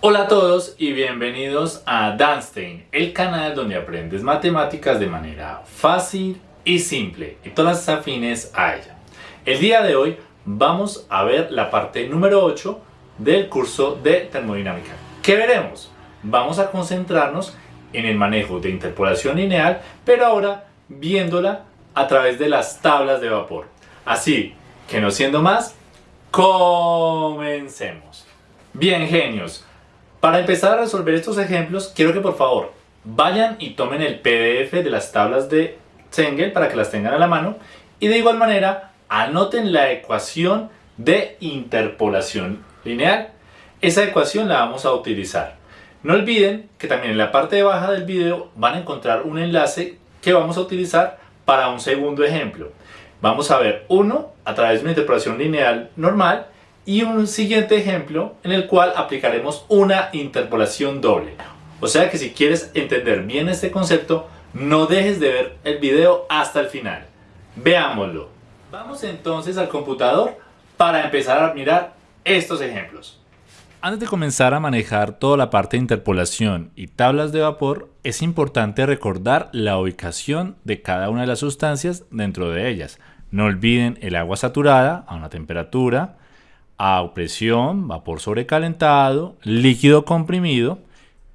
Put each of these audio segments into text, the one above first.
Hola a todos y bienvenidos a Danstein, el canal donde aprendes matemáticas de manera fácil y simple y todas afines a ella. El día de hoy vamos a ver la parte número 8 del curso de termodinámica. ¿Qué veremos? Vamos a concentrarnos en el manejo de interpolación lineal, pero ahora viéndola a través de las tablas de vapor. Así que no siendo más, comencemos. Bien genios, para empezar a resolver estos ejemplos, quiero que por favor vayan y tomen el PDF de las tablas de Zengel para que las tengan a la mano y de igual manera anoten la ecuación de interpolación lineal. Esa ecuación la vamos a utilizar. No olviden que también en la parte de baja del video van a encontrar un enlace que vamos a utilizar para un segundo ejemplo. Vamos a ver uno a través de una interpolación lineal normal y un siguiente ejemplo en el cual aplicaremos una interpolación doble. O sea que si quieres entender bien este concepto, no dejes de ver el video hasta el final. Veámoslo. Vamos entonces al computador para empezar a mirar estos ejemplos. Antes de comenzar a manejar toda la parte de interpolación y tablas de vapor, es importante recordar la ubicación de cada una de las sustancias dentro de ellas. No olviden el agua saturada a una temperatura, a presión, vapor sobrecalentado, líquido comprimido,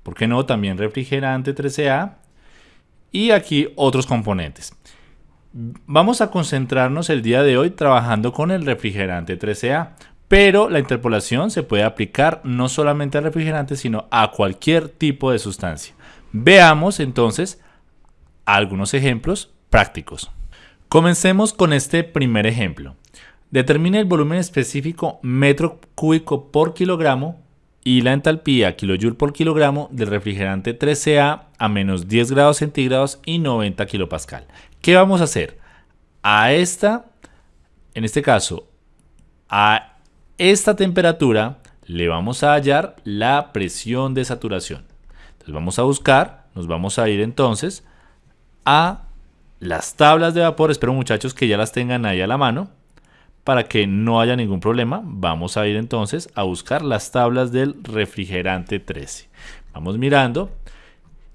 ¿por qué no? También refrigerante 13A y aquí otros componentes. Vamos a concentrarnos el día de hoy trabajando con el refrigerante 13A, pero la interpolación se puede aplicar no solamente al refrigerante, sino a cualquier tipo de sustancia. Veamos entonces algunos ejemplos prácticos. Comencemos con este primer ejemplo. Determine el volumen específico metro cúbico por kilogramo y la entalpía kilojoule por kilogramo del refrigerante 13A a menos 10 grados centígrados y 90 kilopascal. ¿Qué vamos a hacer? A esta, en este caso, a esta temperatura le vamos a hallar la presión de saturación. Entonces vamos a buscar, nos vamos a ir entonces a las tablas de vapor. Espero muchachos que ya las tengan ahí a la mano para que no haya ningún problema, vamos a ir entonces a buscar las tablas del refrigerante 13. Vamos mirando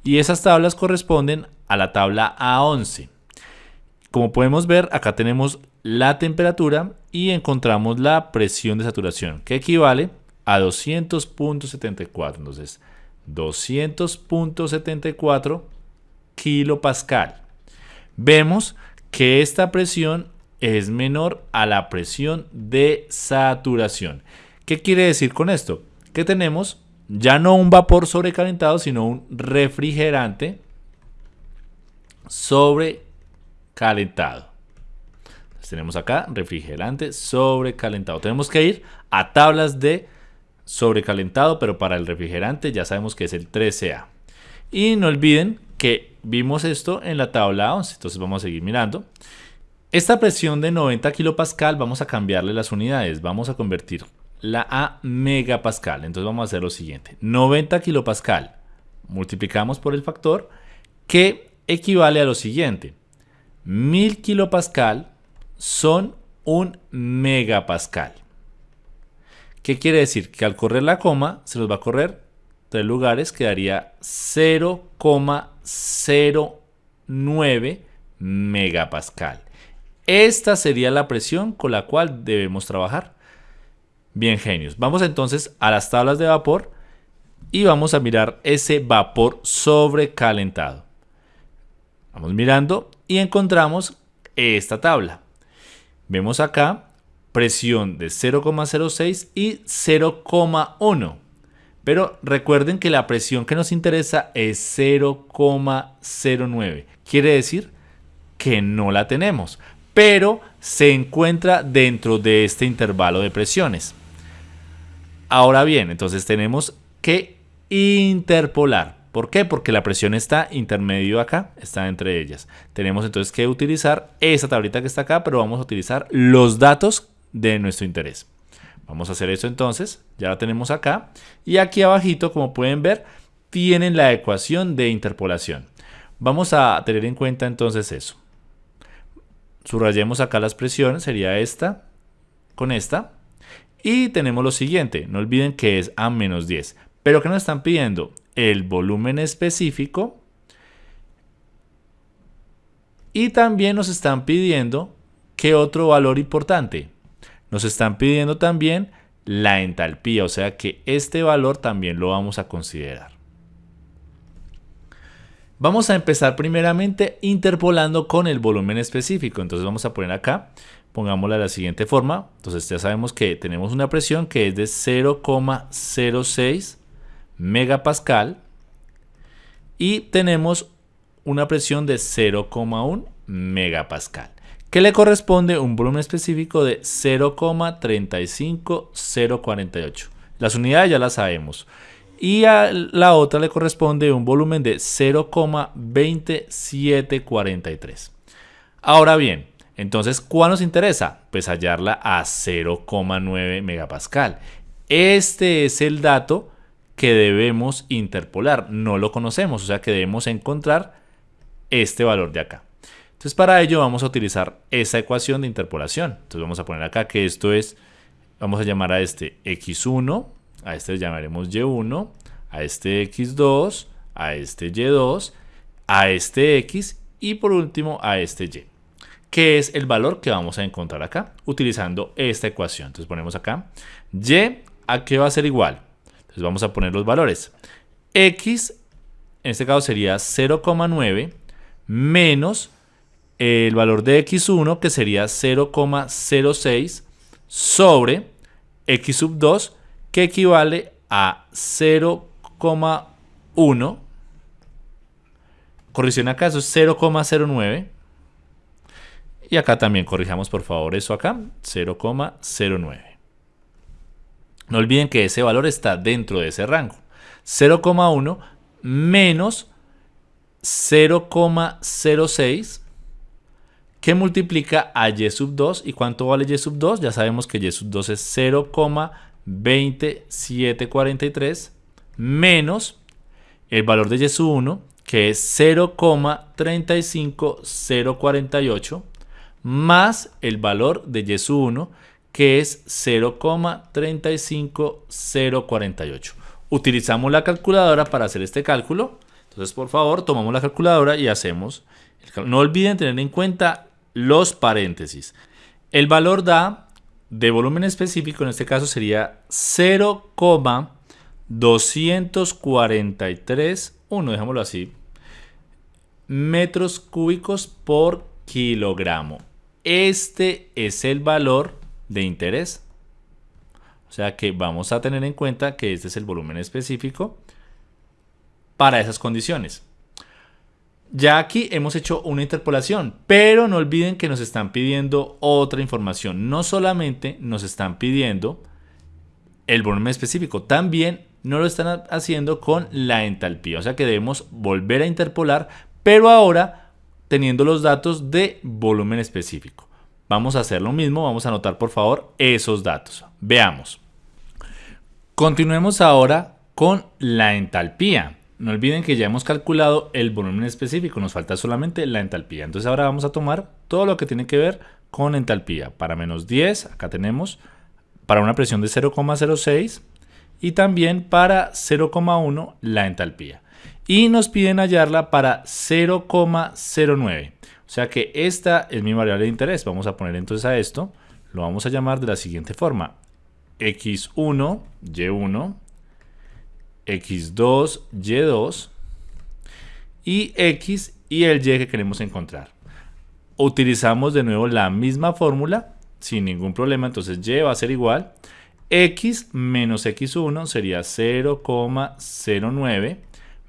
y esas tablas corresponden a la tabla A11. Como podemos ver, acá tenemos la temperatura y encontramos la presión de saturación, que equivale a 200.74. Entonces, 200.74 kilopascal. Vemos que esta presión es menor a la presión de saturación. ¿Qué quiere decir con esto? Que tenemos ya no un vapor sobrecalentado, sino un refrigerante sobrecalentado. tenemos acá refrigerante sobrecalentado. Tenemos que ir a tablas de sobrecalentado, pero para el refrigerante ya sabemos que es el 13A. Y no olviden que vimos esto en la tabla 11, entonces vamos a seguir mirando. Esta presión de 90 kilopascal vamos a cambiarle las unidades, vamos a convertir la a megapascal. Entonces vamos a hacer lo siguiente, 90 kilopascal multiplicamos por el factor que equivale a lo siguiente, 1000 kilopascal son un megapascal. ¿Qué quiere decir? Que al correr la coma se nos va a correr tres lugares, quedaría 0,09 megapascal. Esta sería la presión con la cual debemos trabajar. Bien, genios. Vamos entonces a las tablas de vapor y vamos a mirar ese vapor sobrecalentado. Vamos mirando y encontramos esta tabla. Vemos acá presión de 0,06 y 0,1. Pero recuerden que la presión que nos interesa es 0,09. Quiere decir que no la tenemos pero se encuentra dentro de este intervalo de presiones. Ahora bien, entonces tenemos que interpolar. ¿Por qué? Porque la presión está intermedio acá, está entre ellas. Tenemos entonces que utilizar esa tablita que está acá, pero vamos a utilizar los datos de nuestro interés. Vamos a hacer eso entonces, ya la tenemos acá. Y aquí abajito, como pueden ver, tienen la ecuación de interpolación. Vamos a tener en cuenta entonces eso. Subrayemos acá las presiones, sería esta con esta. Y tenemos lo siguiente, no olviden que es A menos 10. Pero ¿qué nos están pidiendo? El volumen específico y también nos están pidiendo ¿qué otro valor importante? Nos están pidiendo también la entalpía, o sea que este valor también lo vamos a considerar. Vamos a empezar primeramente interpolando con el volumen específico. Entonces vamos a poner acá, pongámosla de la siguiente forma. Entonces ya sabemos que tenemos una presión que es de 0,06 megapascal y tenemos una presión de 0,1 megapascal, que le corresponde un volumen específico de 0,35048. Las unidades ya las sabemos. Y a la otra le corresponde un volumen de 0,2743. Ahora bien, entonces, ¿cuál nos interesa? Pues hallarla a 0,9 megapascal. Este es el dato que debemos interpolar. No lo conocemos, o sea que debemos encontrar este valor de acá. Entonces para ello vamos a utilizar esa ecuación de interpolación. Entonces vamos a poner acá que esto es, vamos a llamar a este x1, a este le llamaremos y1, a este x2, a este y2, a este x y por último a este y que es el valor que vamos a encontrar acá utilizando esta ecuación. Entonces ponemos acá y a qué va a ser igual entonces vamos a poner los valores. X, en este caso sería 0,9 menos el valor de X1 que sería 0,06 sobre X sub 2 que equivale a 0,1. Corrección acá, eso es 0,09. Y acá también corrijamos por favor eso acá, 0,09. No olviden que ese valor está dentro de ese rango. 0,1 menos 0,06 que multiplica a y sub 2. ¿Y cuánto vale y sub 2? Ya sabemos que y sub 2 es 0,2743 menos el valor de y sub 1 que es 0,35048 más el valor de y sub 1 que es 0,35048. Utilizamos la calculadora para hacer este cálculo. Entonces, por favor, tomamos la calculadora y hacemos No olviden tener en cuenta los paréntesis. El valor da de volumen específico, en este caso sería 0,243, uno, dejémoslo así, metros cúbicos por kilogramo. Este es el valor de interés. O sea que vamos a tener en cuenta que este es el volumen específico para esas condiciones. Ya aquí hemos hecho una interpolación, pero no olviden que nos están pidiendo otra información. No solamente nos están pidiendo el volumen específico, también no lo están haciendo con la entalpía. O sea que debemos volver a interpolar, pero ahora teniendo los datos de volumen específico. Vamos a hacer lo mismo, vamos a anotar por favor esos datos. Veamos. Continuemos ahora con la entalpía. No olviden que ya hemos calculado el volumen específico, nos falta solamente la entalpía. Entonces ahora vamos a tomar todo lo que tiene que ver con entalpía. Para menos 10, acá tenemos para una presión de 0,06 y también para 0,1 la entalpía. Y nos piden hallarla para 0,09. O sea que esta es mi variable de interés. Vamos a poner entonces a esto, lo vamos a llamar de la siguiente forma. x1, y1, x2, y2 y x y el y que queremos encontrar. Utilizamos de nuevo la misma fórmula sin ningún problema, entonces y va a ser igual. x menos x1 sería 0,09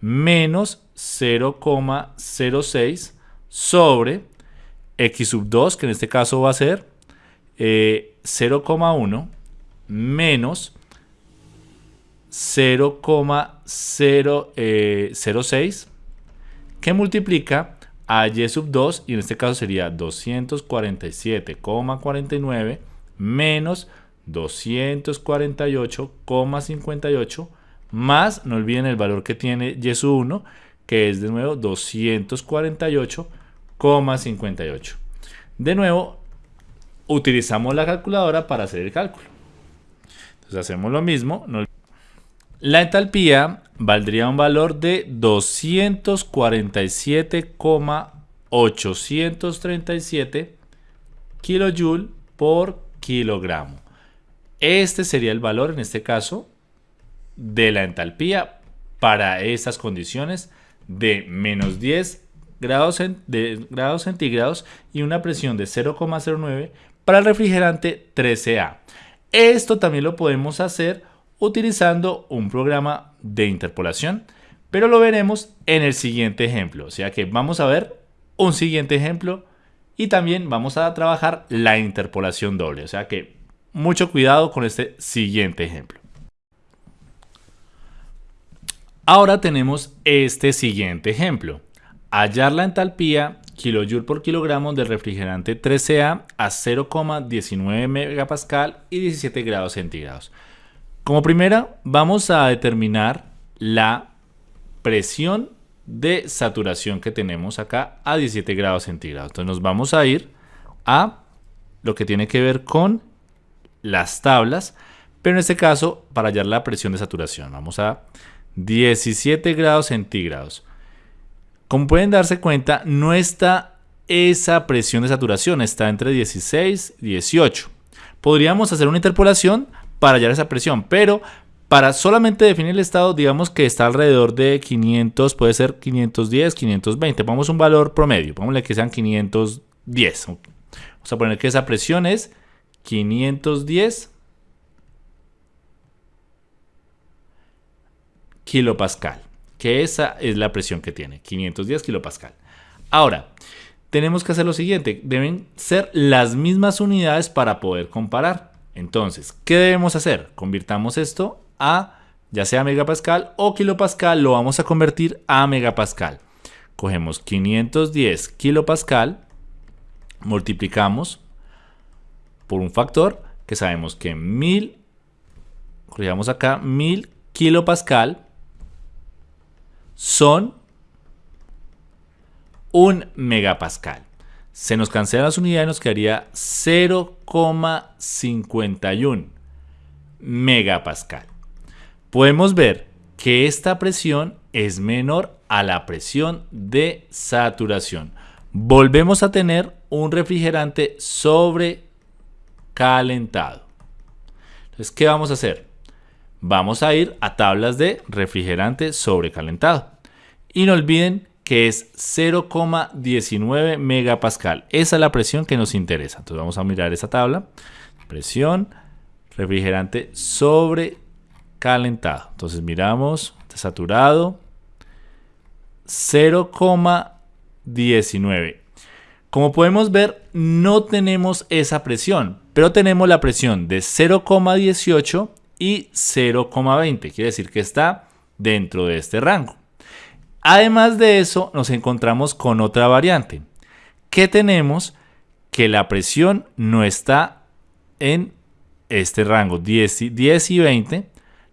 menos 0,06 sobre x sub 2, que en este caso va a ser 0,1 eh, menos 0,006 eh, que multiplica a y sub 2 y en este caso sería 247,49 menos 248,58 más, no olviden el valor que tiene y sub 1 que es de nuevo 248 58. De nuevo, utilizamos la calculadora para hacer el cálculo. Entonces hacemos lo mismo. La entalpía valdría un valor de 247,837 kilojoule por kilogramo. Este sería el valor en este caso de la entalpía para estas condiciones de menos 10 grados, grados centígrados y una presión de 0,09 para el refrigerante 13A. Esto también lo podemos hacer utilizando un programa de interpolación, pero lo veremos en el siguiente ejemplo. O sea que vamos a ver un siguiente ejemplo y también vamos a trabajar la interpolación doble. O sea que mucho cuidado con este siguiente ejemplo. Ahora tenemos este siguiente ejemplo. Hallar la entalpía kilojoule por kilogramo del refrigerante 13A a 0,19 megapascal y 17 grados centígrados. Como primera, vamos a determinar la presión de saturación que tenemos acá a 17 grados centígrados. Entonces nos vamos a ir a lo que tiene que ver con las tablas, pero en este caso para hallar la presión de saturación. Vamos a 17 grados centígrados. Como pueden darse cuenta, no está esa presión de saturación, está entre 16 y 18. Podríamos hacer una interpolación para hallar esa presión, pero para solamente definir el estado, digamos que está alrededor de 500, puede ser 510, 520. Vamos a un valor promedio, pongámosle que sean 510. Vamos a poner que esa presión es 510 kilopascal, que esa es la presión que tiene, 510 kilopascal. Ahora, tenemos que hacer lo siguiente, deben ser las mismas unidades para poder comparar. Entonces, ¿qué debemos hacer? Convirtamos esto a ya sea megapascal o kilopascal, lo vamos a convertir a megapascal. Cogemos 510 kilopascal, multiplicamos por un factor que sabemos que 1000, corrijamos acá, 1000 kilopascal son un megapascal. Se nos cancelan las unidades y nos quedaría 0,51 megapascal. Podemos ver que esta presión es menor a la presión de saturación. Volvemos a tener un refrigerante sobrecalentado. Entonces, ¿qué vamos a hacer? vamos a ir a tablas de refrigerante sobrecalentado. Y no olviden que es 0,19 megapascal. Esa es la presión que nos interesa. Entonces vamos a mirar esa tabla. Presión, refrigerante sobrecalentado. Entonces miramos, saturado, 0,19. Como podemos ver, no tenemos esa presión, pero tenemos la presión de 0,18 y 0,20. Quiere decir que está dentro de este rango. Además de eso, nos encontramos con otra variante. Que tenemos que la presión no está en este rango 10 y, 10 y 20.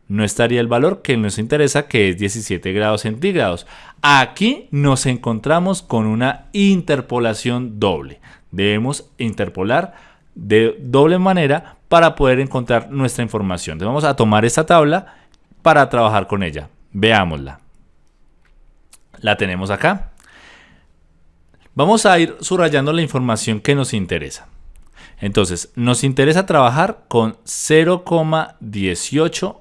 No estaría el valor que nos interesa, que es 17 grados centígrados. Aquí nos encontramos con una interpolación doble. Debemos interpolar de doble manera para poder encontrar nuestra información. Vamos a tomar esta tabla para trabajar con ella. Veámosla. La tenemos acá. Vamos a ir subrayando la información que nos interesa. Entonces, nos interesa trabajar con 0,18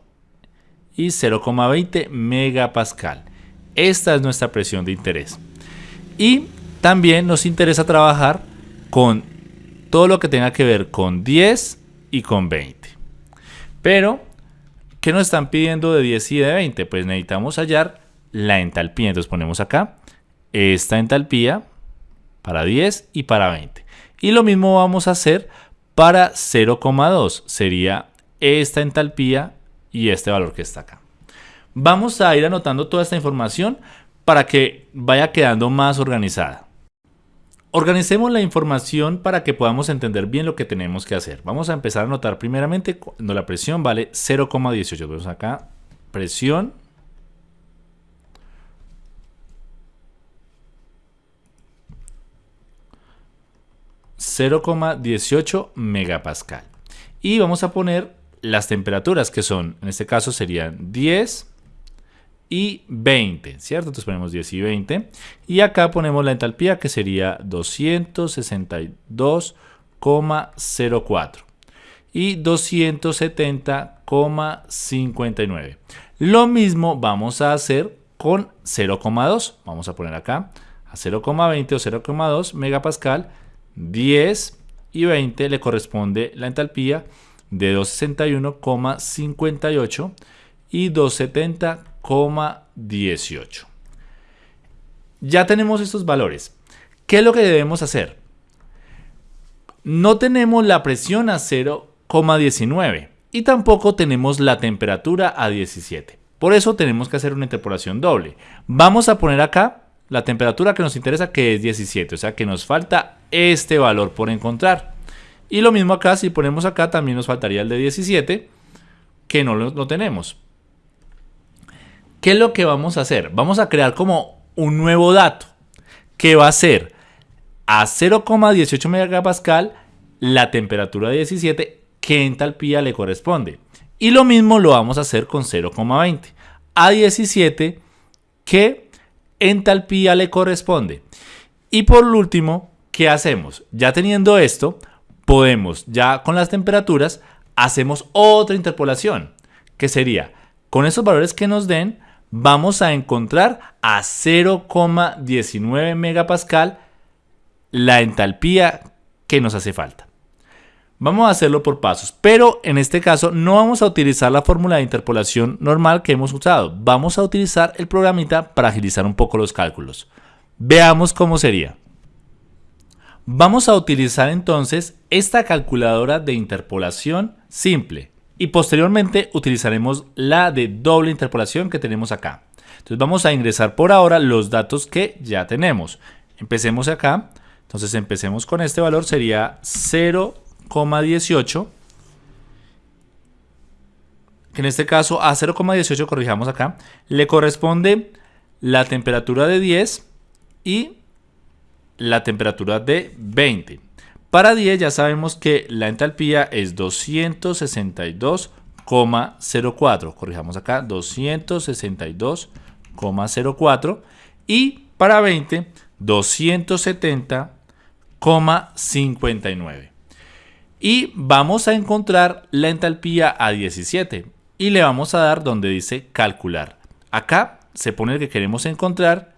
y 0,20 megapascal. Esta es nuestra presión de interés. Y también nos interesa trabajar con todo lo que tenga que ver con 10 y con 20. Pero, ¿qué nos están pidiendo de 10 y de 20? Pues necesitamos hallar la entalpía. Entonces ponemos acá esta entalpía para 10 y para 20. Y lo mismo vamos a hacer para 0,2. Sería esta entalpía y este valor que está acá. Vamos a ir anotando toda esta información para que vaya quedando más organizada. Organicemos la información para que podamos entender bien lo que tenemos que hacer. Vamos a empezar a anotar primeramente cuando la presión vale 0,18. Vemos acá, presión. ...0,18 megapascal. Y vamos a poner las temperaturas que son, en este caso serían 10 y 20, ¿cierto? Entonces ponemos 10 y 20. Y acá ponemos la entalpía que sería 262,04 y 270,59. Lo mismo vamos a hacer con 0,2. Vamos a poner acá a 0,20 o 0,2 megapascal, 10 y 20 le corresponde la entalpía de 261,58 y 270,18. Ya tenemos estos valores. ¿Qué es lo que debemos hacer? No tenemos la presión a 0,19 y tampoco tenemos la temperatura a 17. Por eso tenemos que hacer una interpolación doble. Vamos a poner acá la temperatura que nos interesa que es 17, o sea que nos falta este valor por encontrar. Y lo mismo acá, si ponemos acá también nos faltaría el de 17, que no lo, tenemos. ¿Qué es lo que vamos a hacer? Vamos a crear como un nuevo dato, que va a ser a 0,18 megapascal la temperatura de 17, que entalpía le corresponde. Y lo mismo lo vamos a hacer con 0,20 a 17, que entalpía le corresponde. Y por último, ¿qué hacemos? Ya teniendo esto, podemos, ya con las temperaturas, hacemos otra interpolación, que sería, con esos valores que nos den, vamos a encontrar a 0,19 megapascal la entalpía que nos hace falta. Vamos a hacerlo por pasos, pero en este caso no vamos a utilizar la fórmula de interpolación normal que hemos usado. Vamos a utilizar el programita para agilizar un poco los cálculos. Veamos cómo sería. Vamos a utilizar entonces esta calculadora de interpolación simple y posteriormente utilizaremos la de doble interpolación que tenemos acá. Entonces vamos a ingresar por ahora los datos que ya tenemos. Empecemos acá. Entonces empecemos con este valor, sería 0,18. Que en este caso a 0,18 corrijamos acá. Le corresponde la temperatura de 10 y la temperatura de 20. Para 10 ya sabemos que la entalpía es 262,04. Corrijamos acá, 262,04. Y para 20, 270,59. Y vamos a encontrar la entalpía a 17 y le vamos a dar donde dice calcular. Acá se pone el que queremos encontrar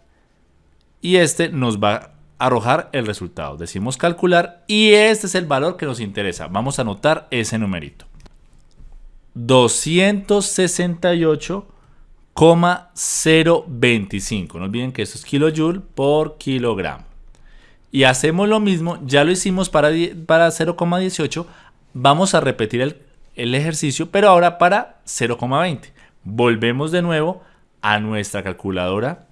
y este nos va arrojar el resultado. Decimos calcular y este es el valor que nos interesa. Vamos a anotar ese numerito. 268,025. No olviden que esto es kilojoule por kilogramo. Y hacemos lo mismo, ya lo hicimos para, para 0,18. Vamos a repetir el, el ejercicio, pero ahora para 0,20. Volvemos de nuevo a nuestra calculadora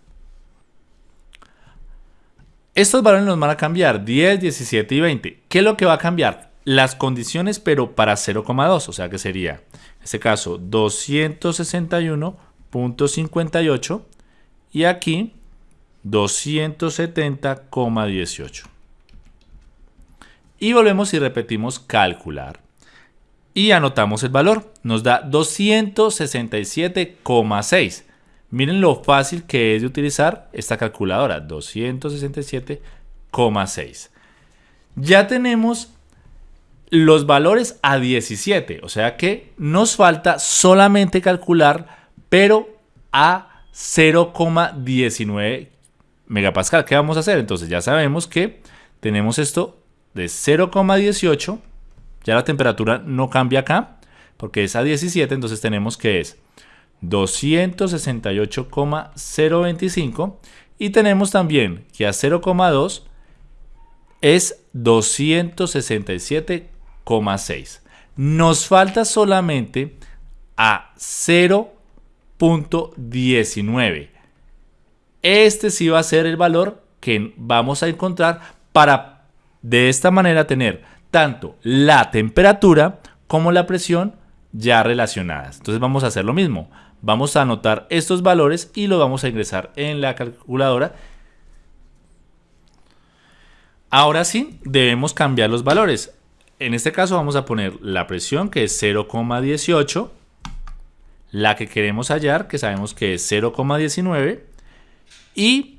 estos valores nos van a cambiar 10, 17 y 20. ¿Qué es lo que va a cambiar? Las condiciones, pero para 0,2. O sea que sería, en este caso, 261.58 y aquí 270,18. Y volvemos y repetimos calcular. Y anotamos el valor. Nos da 267,6. Miren lo fácil que es de utilizar esta calculadora, 267,6. Ya tenemos los valores a 17, o sea que nos falta solamente calcular, pero a 0,19 megapascal. ¿Qué vamos a hacer? Entonces ya sabemos que tenemos esto de 0,18, ya la temperatura no cambia acá, porque es a 17, entonces tenemos que es 268,025 y tenemos también que a 0,2 es 267,6. Nos falta solamente a 0.19. Este sí va a ser el valor que vamos a encontrar para de esta manera tener tanto la temperatura como la presión ya relacionadas. Entonces vamos a hacer lo mismo. Vamos a anotar estos valores y los vamos a ingresar en la calculadora. Ahora sí, debemos cambiar los valores. en este caso vamos a poner la presión que es 0,18, la que queremos hallar que sabemos que es 0,19 y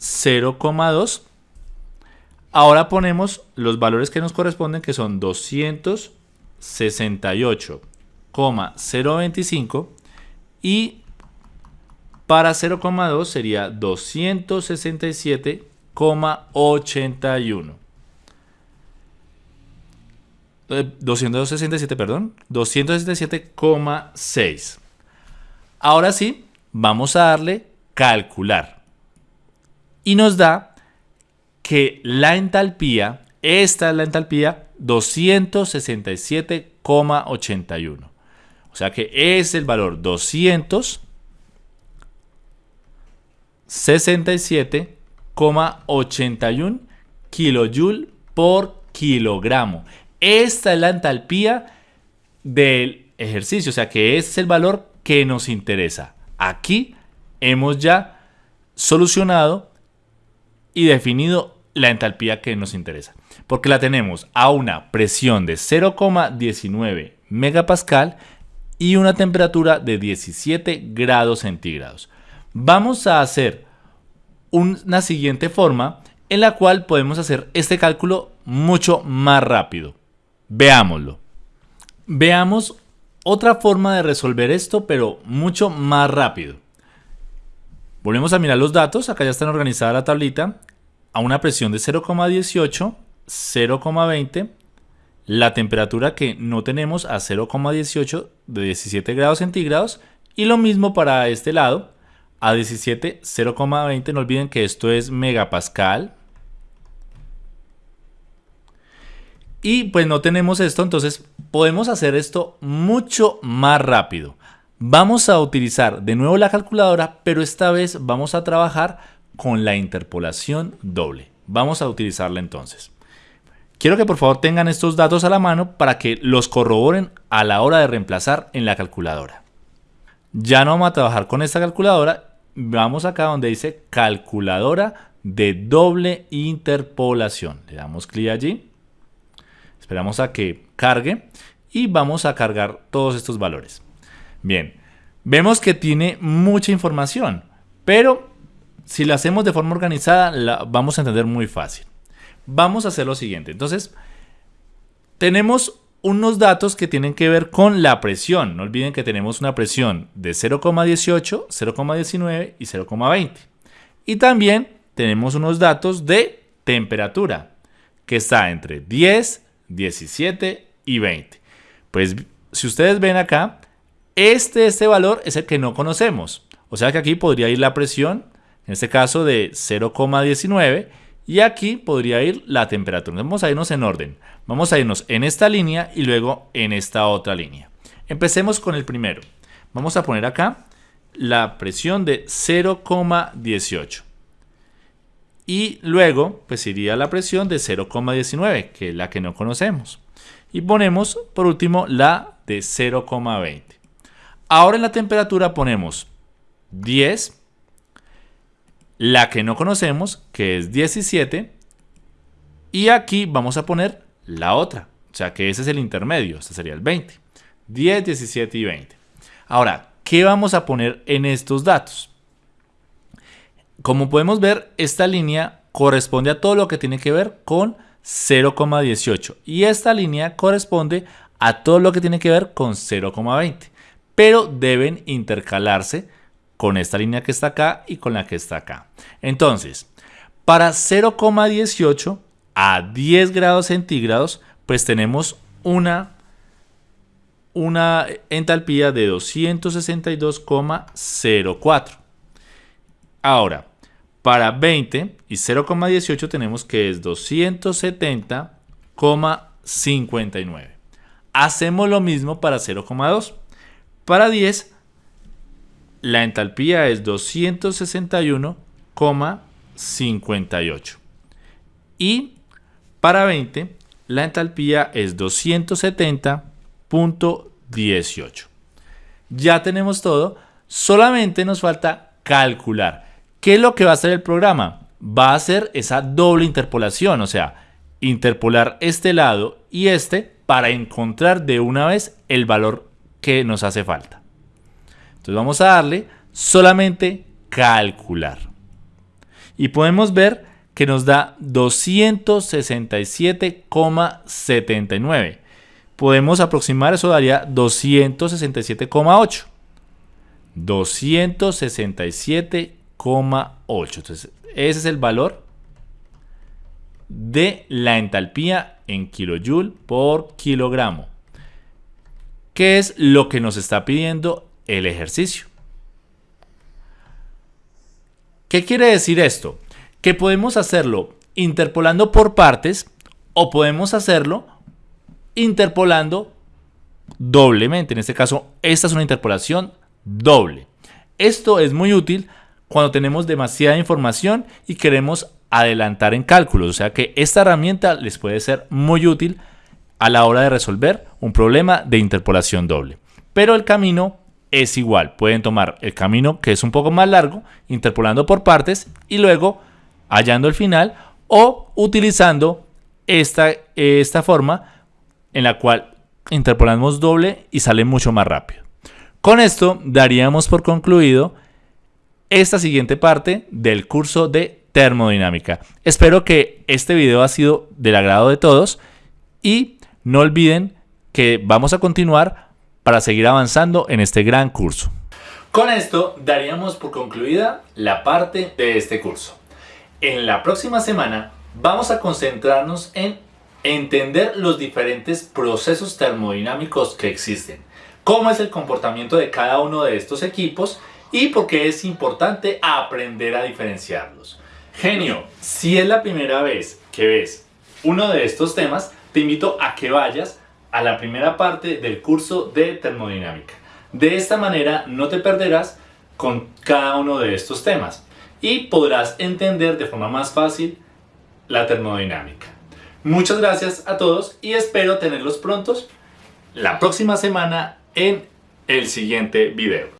0,2. Ahora ponemos los valores que nos corresponden que son 268,025 y para 0,2 sería 267,81. 267, perdón, 267,6. Ahora sí, vamos a darle calcular. Y nos da que la entalpía, esta es la entalpía, 267,81. O sea que es el valor 267,81 kilojoule por kilogramo. Esta es la entalpía del ejercicio, o sea que es el valor que nos interesa. Aquí hemos ya solucionado y definido la entalpía que nos interesa. Porque la tenemos a una presión de 0,19 megapascal y una temperatura de 17 grados centígrados. Vamos a hacer una siguiente forma en la cual podemos hacer este cálculo mucho más rápido. Veámoslo. Veamos otra forma de resolver esto, pero mucho más rápido. Volvemos a mirar los datos. Acá ya está organizada la tablita. A una presión de 0,18, 0,20. La temperatura que no tenemos a 0,18 de 17 grados centígrados. Y lo mismo para este lado. A 17, 0,20. No olviden que esto es megapascal. Y pues no tenemos esto, entonces podemos hacer esto mucho más rápido. Vamos a utilizar de nuevo la calculadora, pero esta vez vamos a trabajar con la interpolación doble. Vamos a utilizarla entonces. Quiero que por favor tengan estos datos a la mano para que los corroboren a la hora de reemplazar en la calculadora. Ya no vamos a trabajar con esta calculadora. Vamos acá donde dice calculadora de doble interpolación. Le damos clic allí. Esperamos a que cargue y vamos a cargar todos estos valores. Bien, vemos que tiene mucha información, pero si la hacemos de forma organizada la vamos a entender muy fácil. Vamos a hacer lo siguiente. Entonces, tenemos unos datos que tienen que ver con la presión. No olviden que tenemos una presión de 0,18, 0,19 y 0,20. Y también tenemos unos datos de temperatura, que está entre 10, 17 y 20. Pues si ustedes ven acá, este, este valor es el que no conocemos. O sea que aquí podría ir la presión, en este caso de 0,19, y aquí podría ir la temperatura. Vamos a irnos en orden. Vamos a irnos en esta línea y luego en esta otra línea. Empecemos con el primero. Vamos a poner acá la presión de 0,18 y luego pues iría la presión de 0,19 que es la que no conocemos y ponemos por último la de 0,20 ahora en la temperatura ponemos 10 la que no conocemos que es 17 y aquí vamos a poner la otra o sea que ese es el intermedio este sería el 20 10 17 y 20 ahora ¿qué vamos a poner en estos datos? Como podemos ver, esta línea corresponde a todo lo que tiene que ver con 0,18 y esta línea corresponde a todo lo que tiene que ver con 0,20 pero deben intercalarse con esta línea que está acá y con la que está acá entonces para 0,18 a 10 grados centígrados pues tenemos una una entalpía de 262,04 ahora para 20 y 0,18 tenemos que es 270,59. Hacemos lo mismo para 0,2. Para 10 la entalpía es 261,58. Y para 20 la entalpía es 270.18. Ya tenemos todo, solamente nos falta calcular. ¿Qué es lo que va a hacer el programa? Va a hacer esa doble interpolación, o sea, interpolar este lado y este para encontrar de una vez el valor que nos hace falta. Entonces vamos a darle solamente calcular. Y podemos ver que nos da 267,79. Podemos aproximar, eso daría 267,8. 267,8. Entonces, ese es el valor de la entalpía en kilojoule por kilogramo. ¿Qué es lo que nos está pidiendo el ejercicio? ¿Qué quiere decir esto? Que podemos hacerlo interpolando por partes o podemos hacerlo interpolando doblemente. En este caso, esta es una interpolación doble. Esto es muy útil cuando tenemos demasiada información y queremos adelantar en cálculos. O sea que esta herramienta les puede ser muy útil a la hora de resolver un problema de interpolación doble. Pero el camino es igual. Pueden tomar el camino que es un poco más largo, interpolando por partes y luego hallando el final o utilizando esta, esta forma en la cual interpolamos doble y sale mucho más rápido. Con esto daríamos por concluido esta siguiente parte del curso de termodinámica. Espero que este video ha sido del agrado de todos y no olviden que vamos a continuar para seguir avanzando en este gran curso. Con esto daríamos por concluida la parte de este curso. En la próxima semana vamos a concentrarnos en entender los diferentes procesos termodinámicos que existen, cómo es el comportamiento de cada uno de estos equipos y por qué es importante aprender a diferenciarlos. Genio, si es la primera vez que ves uno de estos temas, te invito a que vayas a la primera parte del curso de termodinámica. De esta manera no te perderás con cada uno de estos temas y podrás entender de forma más fácil la termodinámica. Muchas gracias a todos y espero tenerlos prontos la próxima semana en el siguiente video.